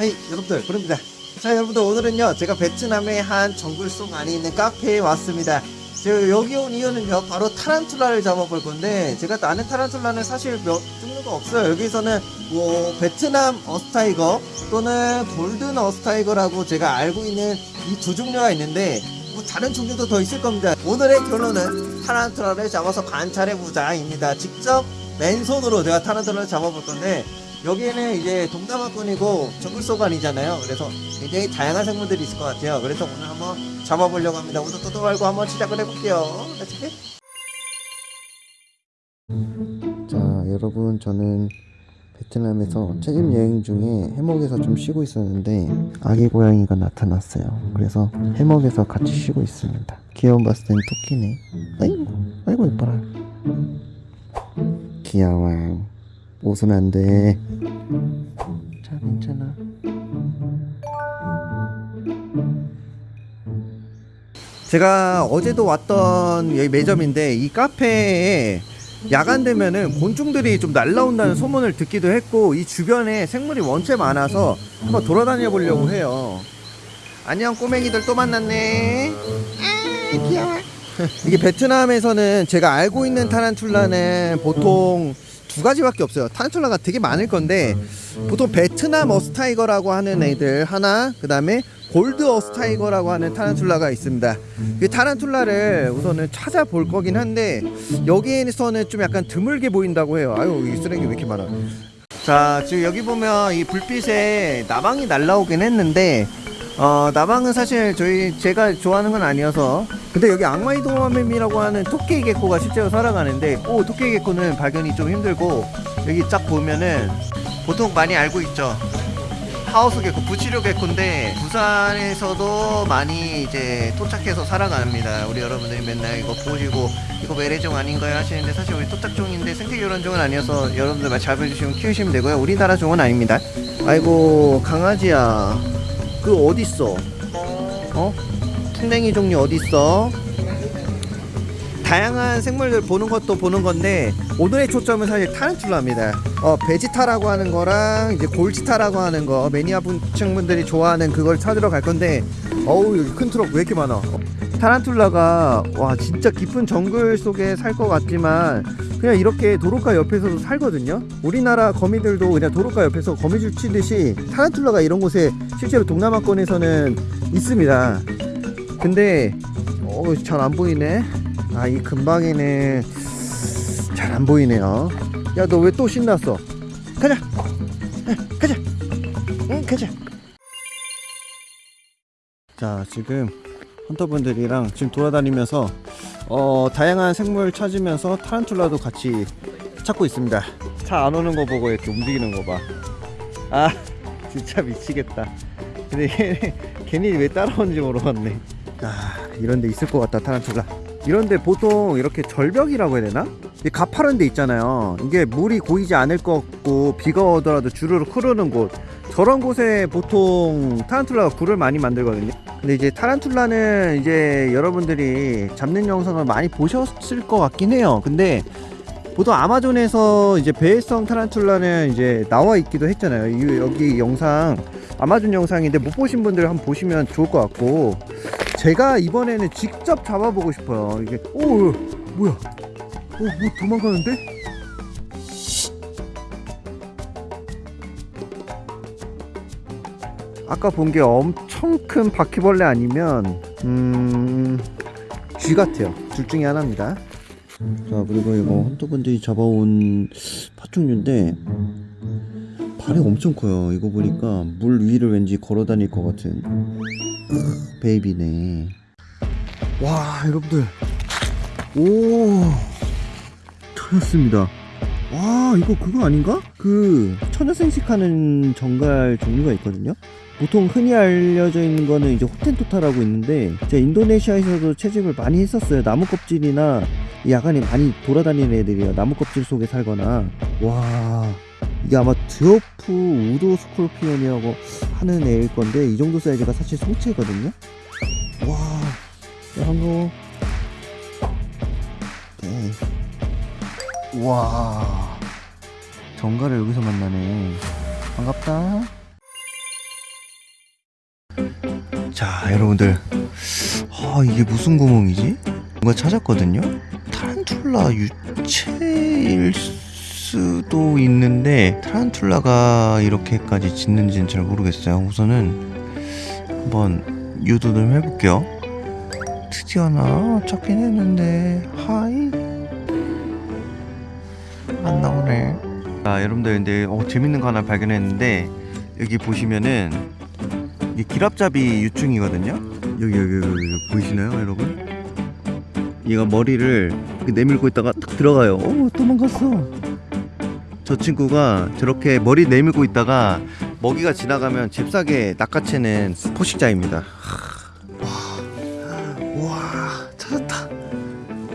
Hi 여러분들. 브르입니다. 자 여러분들 오늘은요 제가 베트남의 한 정글 속 안에 있는 카페에 왔습니다. 제가 여기 온 이유는요 바로 타란툴라를 잡아볼 건데 제가 아는 타란툴라는 사실 몇 종류가 없어요. 여기서는 뭐 베트남 Earth Tiger 또는 Golden Earth Tiger라고 제가 알고 있는 이 두 종류가 있는데 뭐 다른 종류도 더 있을 겁니다. 오늘의 결론은 타란툴라를 잡아서 관찰해보자 입니다. 직접 맨손으로 제가 타란툴라를 잡아볼 건데 여기에는 이제 동남아권이고 정글소관이잖아요. 그래서 굉장히 다양한 생물들이 있을 것 같아요. 그래서 오늘 한번 잡아보려고 합니다. 오늘 또도 말고 한번 시작을 해볼게요. 자, 여러분 저는 베트남에서 체집 여행 중에 해먹에서 좀 쉬고 있었는데 아기 고양이가 나타났어요. 그래서 해먹에서 같이 쉬고 있습니다. 귀여운 봤을 땐 토끼네. 아이고, 아이고 예뻐라. 귀여워. 옷은 안 돼. 제가 어제도 왔던 여기 매점인데 이 카페에 야간 되면은 곤충들이 좀 날라온다는 소문을 듣기도 했고 이 주변에 생물이 원체 많아서 한번 돌아다녀 보려고 해요. 안녕 꼬맹이들 또 만났네. 아 귀여워. 이게 베트남에서는 제가 알고 있는 타란툴라는 보통 두 가지밖에 없어요. 타란툴라가 되게 많을 건데 보통 베트남 어스타이거라고 하는 애들 하나, 그 다음에 골드 어스타이거라고 하는 타란툴라가 있습니다. 그 타란툴라를 우선은 찾아볼 거긴 한데 여기에서는 좀 약간 드물게 보인다고 해요. 아유 이 쓰레기 왜 이렇게 많아? 자 지금 여기 보면 이 불빛에 나방이 날라오긴 했는데 어 나방은 사실 저희 제가 좋아하는 건 아니어서 근데 여기 악마의 도마뱀이라고 하는 토끼 개코가 실제로 살아가는데 오 토끼 개코는 발견이 좀 힘들고 여기 쫙 보면은 보통 많이 알고 있죠 하우스 개코 부치료 개코인데 부산에서도 많이 이제 토착해서 살아갑니다 우리 여러분들이 맨날 이거 보시고 이거 외래종 아닌가요 하시는데 사실 우리 토착종인데 생태교란종은 아니어서 여러분들 잘 잡아주시면 키우시면 되고요 우리나라 종은 아닙니다 아이고 강아지야 그 어딨어 어? 풍뎅이 종류 어딨어? 다양한 생물들 보는 것도 보는 건데 오늘의 초점은 사실 타란툴라입니다. 어 베지타라고 하는 거랑 이제 골지타라고 하는 거 매니아 분층 분들이 좋아하는 그걸 찾으러 갈 건데 어우 여기 큰 트럭 왜 이렇게 많아? 어, 타란툴라가 와 진짜 깊은 정글 속에 살 것 같지만 그냥 이렇게 도로가 옆에서도 살거든요. 우리나라 거미들도 그냥 도로가 옆에서 거미줄 치듯이 타란툴라가 이런 곳에 실제로 동남아권에서는 있습니다. 근데 어, 잘안 보이네. 아, 이 근방에는 잘 안 보이네요. 야, 너 왜 또 신났어? 가자. 에, 가자. 응, 가자. 자, 지금 헌터분들이랑 지금 돌아다니면서 어, 다양한 생물 찾으면서 타란툴라도 같이 찾고 있습니다. 차 안 오는 거 보고 이렇게 움직이는 거 봐. 아, 진짜 미치겠다. 근데 괜히 왜 따라오는지 모르겠네. 아, 이런 데 있을 것 같다, 타란툴라. 이런 데 보통 이렇게 절벽이라고 해야 되나? 이 가파른 데 있잖아요. 이게 물이 고이지 않을 것 같고 비가 오더라도 주르륵 흐르는 곳. 저런 곳에 보통 타란툴라가 굴을 많이 만들거든요. 근데 이제 타란툴라는 이제 여러분들이 잡는 영상을 많이 보셨을 것 같긴 해요. 근데 보통 아마존에서 이제 배회성 타란툴라는 이제 나와 있기도 했잖아요. 이- 여기 영상 아마존 영상인데 못 보신 분들 한번 보시면 좋을 것 같고 제가 이번에는 직접 잡아보고 싶어요. 이게 오 뭐야? 오뭐 도망가는데? 아까 본 게 엄청 큰 바퀴벌레 아니면 음 쥐 같아요. 둘 중에 하나입니다. 자 그리고 이거 헌터분들이 잡아온 파충류인데 발이 엄청 커요. 이거 보니까 물 위를 왠지 걸어 다닐 것 같은 베이비네. 와 여러분들 오 찾았습니다. 와 이거 그거 아닌가? 그 천여 생식하는 정갈 종류가 있거든요. 보통 흔히 알려져 있는 거는 이제 Hottentotta라고 있는데 제가 인도네시아에서도 채집을 많이 했었어요. 나무 껍질이나 야간에 많이 돌아다니는 애들이에요. 나무 껍질 속에 살거나 와 이게 아마 dwarf wood scorpion이라고 하는 애일 건데 이 정도 사이즈가 사실 성체거든요. 와, 야, 한거 네. 와, 정갈을 여기서 만나네. 반갑다. 자 여러분들 아 이게 무슨 구멍이지? 뭔가 찾았거든요 타란툴라 유체일 수 도 있는데 타란툴라가 이렇게까지 짖는지는 잘 모르겠어요. 우선은 한번 유도 좀 해볼게요. 드디어 하나 찾긴 했는데 하이. 안 나오네. 자 여러분들 근데 어, 재밌는 거 하나 발견했는데 여기 보시면은 이게 기랍잡이 유충이거든요. 여기 여기 여기, 여기 보이시나요 여러분? 얘가 머리를 내밀고 있다가 딱 들어가요. 어 도망갔어 저 친구가 저렇게 머리 내밀고 있다가 먹이가 지나가면 잽싸게 낚아채는 포식자입니다. 와, 와 찾았다.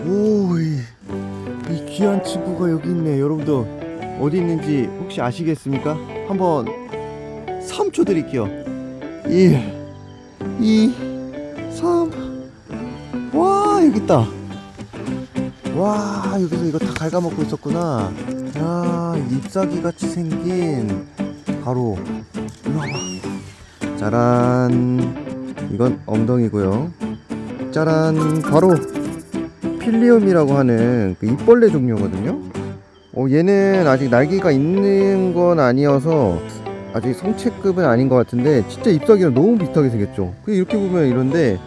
오이 이 귀한 친구가 여기 있네. 여러분들 어디 있는지 혹시 아시겠습니까? 한번 3초 드릴게요. 1 2 3와 여기 있다. 와 여기서 이거 다 갉아먹고 있었구나 야 잎사귀 같이 생긴 바로 일로 와봐. 짜란. 이건 엉덩이고요. 짜란 바로 필리움이라고 하는 그 입벌레 종류거든요. 어, 얘는 아직 날개가 있는 건 아니어서 아직 성체급은 아닌 것 같은데 진짜 잎사귀랑 너무 비슷하게 생겼죠. 그 이렇게 보면 이런데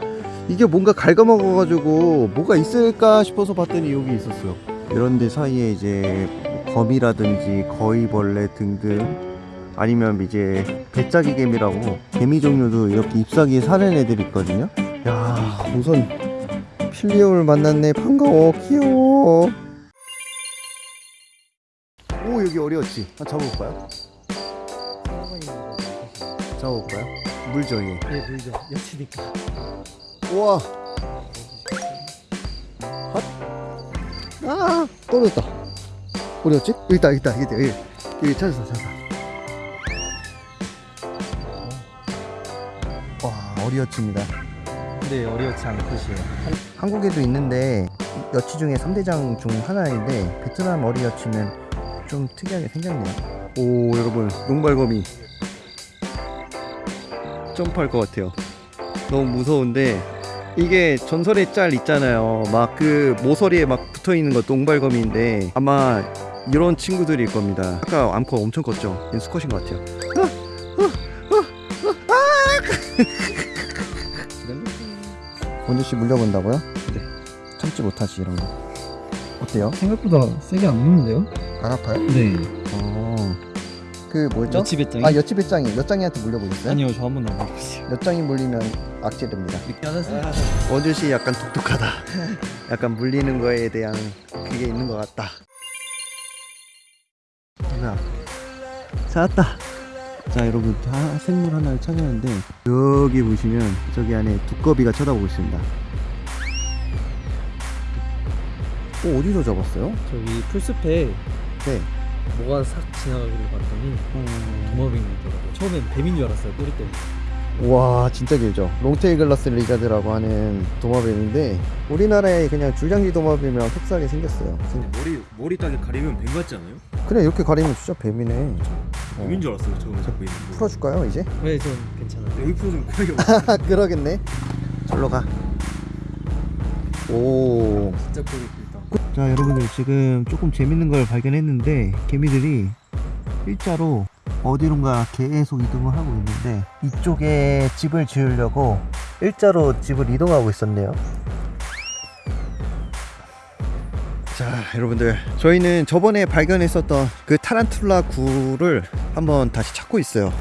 이게 뭔가 갉아먹어가지고 뭐가 있을까 싶어서 봤더니 여기 있었어요. 이런 데 사이에 이제 뭐 거미라든지 거위벌레 등등 아니면 이제 배짜기 개미라고 개미 종류도 이렇게 잎사귀에 사는 애들이 있거든요 야 우선 필리움을 만났네 반가워 귀여워 오 여기 어려웠지 한 잡아볼까요? 잡아볼까요? 물죠 얘 네, 보이죠. 여치니까. 우와 핫. 아 떨어졌다 어디였지? 여기 있다 여기 있다 여기 있다. 여기, 여기 찾았어 찾았어. 와 어리어치입니다. 네, 어려웠지 않듯이요. 한국에도 있는데 여치 중에 3대장 중 하나인데 베트남 어리여치는 좀 특이하게 생겼네요. 오 여러분 농발거미 점프할 것 같아요. 너무 무서운데 이게 전설의 짤 있잖아요. 막 그 모서리에 막 붙어있는 거 농발거미인데 아마 이런 친구들일 겁니다 아까 암컷 엄청 컸죠 얘는 수컷인 것 같아요 원주씨 물려본다고요? 네 참지 못하지 이런 거 어때요? 생각보다 세게 안 먹는데요? 안 아파요? 네. 어. 그 뭐죠? 여치 배짱이? 아 여치 배짱이 여짱이한테 물려보셨어요? 아니요, 저 한 번도 안 먹었어요. 여짱이 물리면 악질입니다 이렇게 하나씩. 원준 씨 약간 독특하다. 약간 물리는 거에 대한 그게 있는 것 같다. 찾았다. 자 여러분 다 생물 하나를 찾았는데 여기 보시면 저기 안에 두꺼비가 쳐다보고 있습니다. 어, 어디서 잡았어요? 저기 풀숲에 네. 뭐가 싹 지나가기를 봤더니 도마뱀이더라고요. 처음엔 뱀인 줄 알았어요, 꼬리 때문에. 와 진짜 길죠 long tail grass lizard라고 하는 도마뱀인데 우리나라에 그냥 줄장지 도마뱀이랑 흡사하게 생겼어요 머리 머리 딱에 가리면 뱀 같지 않아요? 그냥 이렇게 가리면 진짜 뱀이네 뱀인 줄 알았어요 처음에 잡고 있는 거. 풀어줄까요 이제? 네, 전 괜찮아요. 여기 풀어주면 크게 그러겠네 절로 가오 진짜 꼬리 길다. 자 여러분들 지금 조금 재밌는 걸 발견했는데 개미들이 일자로 어디론가 계속 이동을 하고 있는데 이쪽에 집을 지으려고 일자로 집을 이동하고 있었네요 자 여러분들. 저희는 저번에 발견했었던 그 타란툴라 굴을 한번 다시 찾고 있어요.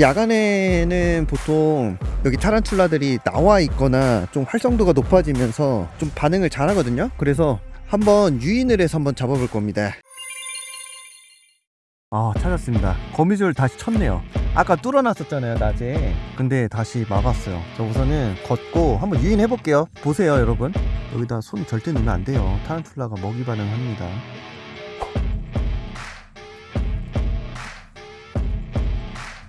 야간에는 보통 여기 타란툴라들이 나와 있거나 좀 활성도가 높아지면서 좀 반응을 잘 하거든요. 그래서 한번 유인을 해서 한번 잡아볼 겁니다 아 찾았습니다. 거미줄 다시 쳤네요. 아까 뚫어놨었잖아요 낮에. 근데 다시 막았어요. 자 우선은 걷고 한번 유인해 볼게요. 보세요 여러분. 여기다 손 절대 넣으면 안 돼요. 타란툴라가 먹이 반응합니다.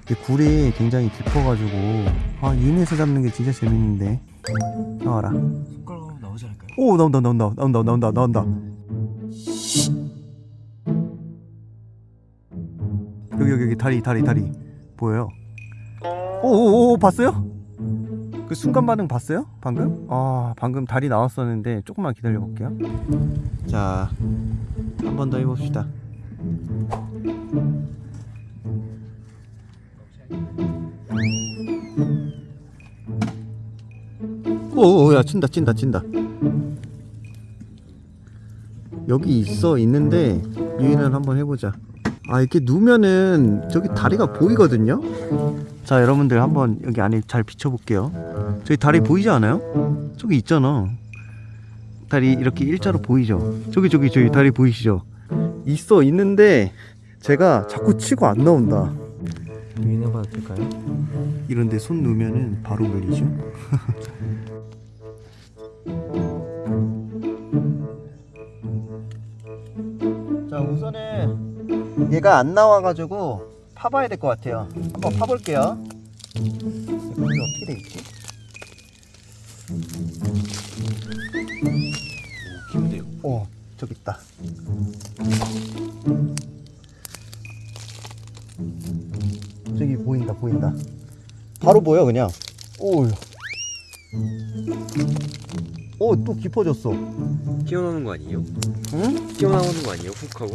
이 굴이 굉장히 깊어가지고. 아 유인해서 잡는 게 진짜 재밌는데. 나와라. 손가락 나오지 않을까요? 오 나온다 나온다 나온다 나온다 나온다 여기 여기 다리 다리 다리 보여요 오오오 봤어요? 그 순간 반응 봤어요? 방금? 아 방금 다리 나왔었는데 조금만 기다려 볼게요 자 한 번 더 해봅시다 오야 친다 친다 친다 여기 있어 있는데 유인을 한번 해보자 아 이렇게 누면은 저기 다리가 보이거든요 자 여러분들 한번 여기 안에 잘 비춰볼게요 저기 다리 보이지 않아요? 저기 있잖아 다리 이렇게 일자로 보이죠? 저기 저기 저기 다리 보이시죠? 있어 있는데 제가 자꾸 치고 안 나온다 유인해봐도 될까요? 이런데 손 놓으면은 바로 물리죠 얘가 안 나와가지고 파봐야 될 것 같아요. 한번 파볼게요. 이거 어떻게 돼 있지? 기운데요. 어 저기 있다. 저기 보인다 보인다. 바로 보여 그냥. 오우 오또 깊어졌어 튀어나오는 거 아니에요? 응? 튀어나오는 거 아니에요? 훅 하고?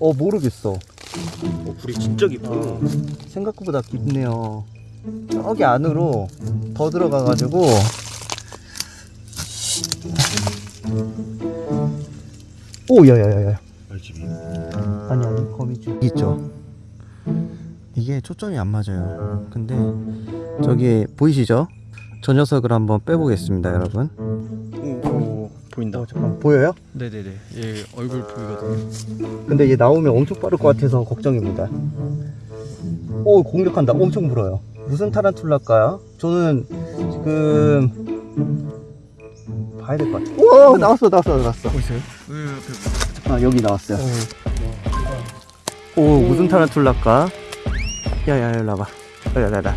어 모르겠어 어, 불이 진짜 깊어요. 생각보다 깊네요 저기 안으로 더 들어가가지고 오 야야야야 알집이. 아니 아니 거미줄 있죠 이게 초점이 안 맞아요 근데 저기 보이시죠? 저 녀석을 한번 빼보겠습니다 여러분 오, 보인다. 어, 잠깐 보여요? 네네네. 얘 얼굴 보이거든요. 근데 얘 나오면 엄청 빠를 것 같아서 걱정입니다. 오 공격한다. 엄청 불어요. 무슨 타란툴라일까요? 저는 지금 봐야 될 것 같아요 오 나왔어 나왔어 나왔어. 보이세요? 아 여기 나왔어요. 오 무슨 타란툴라일까? 야야 일로 와봐. 야야야. 되지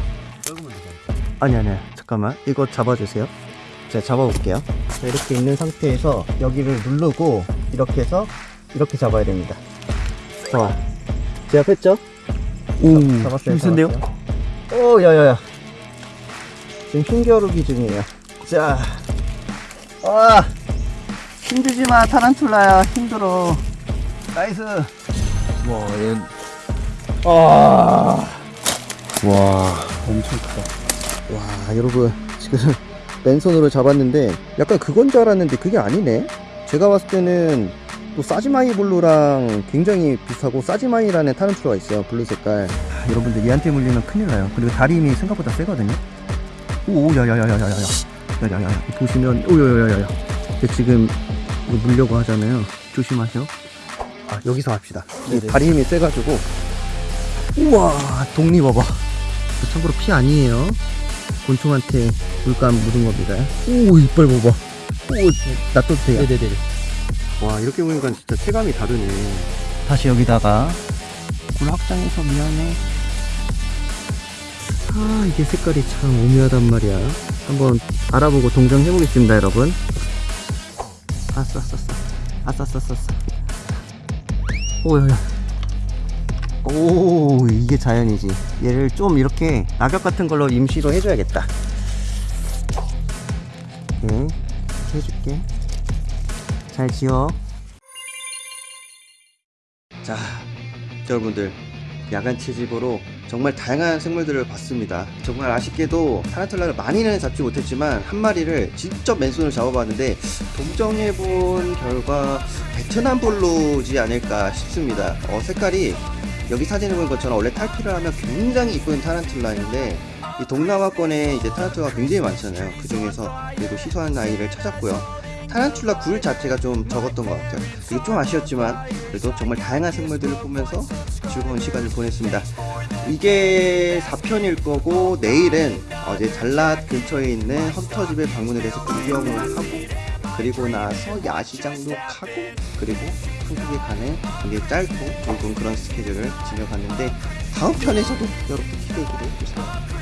아니 아니. 잠깐만. 이거 잡아주세요. 제가 잡아볼게요. 자, 이렇게 있는 상태에서 여기를 누르고 이렇게 해서 이렇게 잡아야 됩니다 자 제가 뺐죠? 오 잡았어요 힘센데요? 잡았어요. 오 야야야 지금 힘겨루기 중이에요 자 아, 힘들지마 타란툴라야 힘들어 nice 와, 얘 아, 와, 엄청 크다. 와, 여러분, 지금 맨손으로 잡았는데, 약간 그건 줄 알았는데, 그게 아니네? 제가 봤을 때는, 또 사지마이 blue랑 굉장히 비슷하고, 사지마이라는 타란툴라가 있어요, blue 색깔. 아, 여러분들, 얘한테 물리면 큰일 나요. 그리고 다리 힘이 생각보다 세거든요? 오, 야야야야야야야. 야야야야. 보시면, 오, 야야야야. 지금, 이거 물려고 하잖아요. 조심하세요. 아, 여기서 합시다. 이 다리 힘이 세가지고, 우와 독리 봐봐 저 참고로 피 아니에요 곤충한테 물감 묻은 겁니다. 오 이빨 봐봐. 오 놔둬도 돼요? 네네네. 와 이렇게 보니까 진짜 체감이 다르네. 다시 여기다가 굴 확장해서 미안해. 아 이게 색깔이 참 오묘하단 말이야. 한번 알아보고 동정 해 보겠습니다 여러분. 아싸 아싸 아싸. 아싸 아싸 아싸 오야야 오 이게 자연이지. 얘를 좀 이렇게 낙엽 같은 걸로 임시로 해줘야겠다. 네 해줄게. 잘 지어. 자 여러분들. 야간 채집으로 정말 다양한 생물들을 봤습니다. 정말 아쉽게도 타란툴라를 많이는 잡지 못했지만 한 마리를 직접 맨손으로 잡아봤는데 동정해본 결과 베트남 볼로지 않을까 싶습니다. 어, 색깔이 여기 사진에 보는 것처럼 원래 탈피를 하면 굉장히 이쁜 타란툴라인데 이 동남아권에 이제 타란툴라가 굉장히 많잖아요. 그 중에서 그래도 희소한 아이를 찾았고요. 타란툴라 굴 자체가 좀 적었던 것 같아요. 이게 좀 아쉬웠지만 그래도 정말 다양한 생물들을 보면서 즐거운 시간을 보냈습니다. 이게 4편일 거고 내일은 어제 잘랏 근처에 있는 헌터집에 방문을 해서 구경을 하고 그리고 나서 야시장도 가고 그리고 한국에 가는 굉장히 짧고 굵은 그런 스케줄을 지내갔는데 다음 편에서도 여러분 기대해 주세요